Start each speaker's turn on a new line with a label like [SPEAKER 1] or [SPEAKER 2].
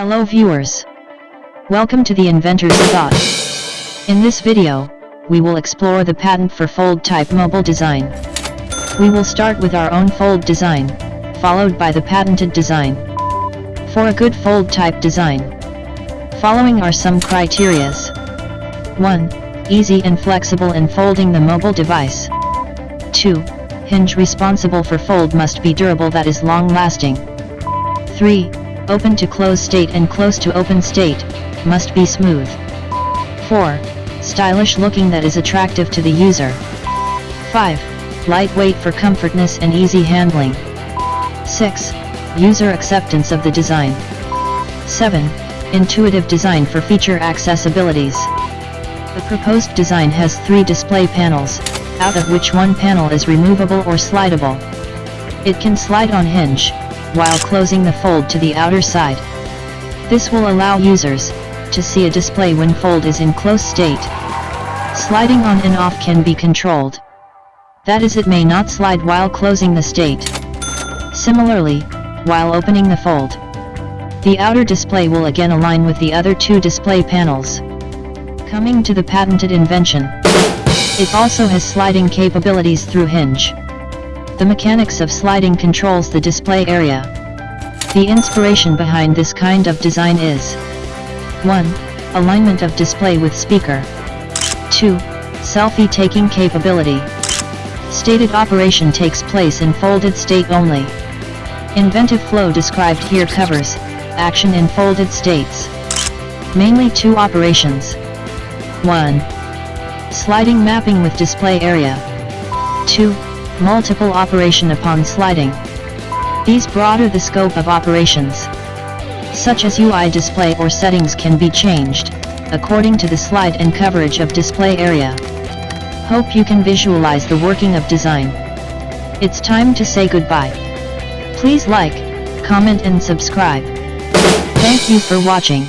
[SPEAKER 1] Hello viewers. Welcome to the Inventor's Thought. In this video, we will explore the patent for fold type mobile design. We will start with our own fold design, followed by the patented design. For a good fold type design, following are some criterias. 1. Easy and flexible in folding the mobile device. 2. Hinge responsible for fold must be durable that is long lasting. 3. Open to close state and close to open state, must be smooth. 4. Stylish looking that is attractive to the user. 5. Lightweight for comfortness and easy handling. 6. User acceptance of the design. 7. Intuitive design for feature accessibilities. The proposed design has three display panels, out of which one panel is removable or slidable. It can slide on hinge, while closing the fold to the outer side. This will allow users to see a display when fold is in close state. Sliding on and off can be controlled. That is it may not slide while closing the state. Similarly, while opening the fold, the outer display will again align with the other two display panels. Coming to the patented invention. It also has sliding capabilities through hinge. The mechanics of sliding controls the display area. The inspiration behind this kind of design is 1. Alignment of display with speaker 2. Selfie taking capability Stated operation takes place in folded state only. Inventive flow described here covers action in folded states. Mainly two operations. 1. Sliding mapping with display area. 2. Multiple operation upon sliding. These broader the scope of operations. Such as UI display or settings can be changed, according to the slide and coverage of display area. Hope you can visualize the working of design. It's time to say goodbye. Please like, comment and subscribe. Thank you for watching.